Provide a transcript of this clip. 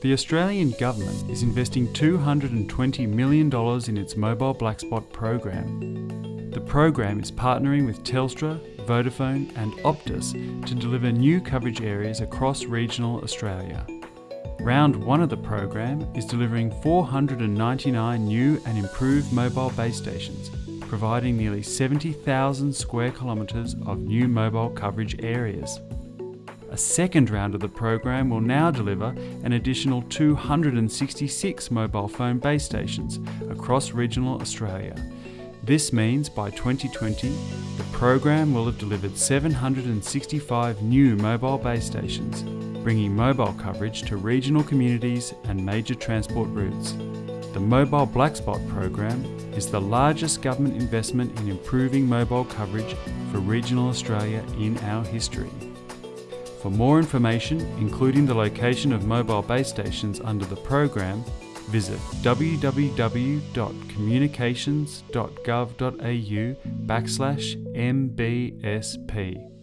The Australian Government is investing $220 million in its Mobile Black Spot program. The program is partnering with Telstra, Vodafone and Optus to deliver new coverage areas across regional Australia. Round 1 of the program is delivering 499 new and improved mobile base stations, providing nearly 70,000 square kilometres of new mobile coverage areas. A second round of the program will now deliver an additional 266 mobile phone base stations across regional Australia. This means by 2020, the program will have delivered 765 new mobile base stations, bringing mobile coverage to regional communities and major transport routes. The Mobile Black Spot program is the largest government investment in improving mobile coverage for regional Australia in our history. For more information, including the location of mobile base stations under the program, visit www.communications.gov.au backslash mbsp.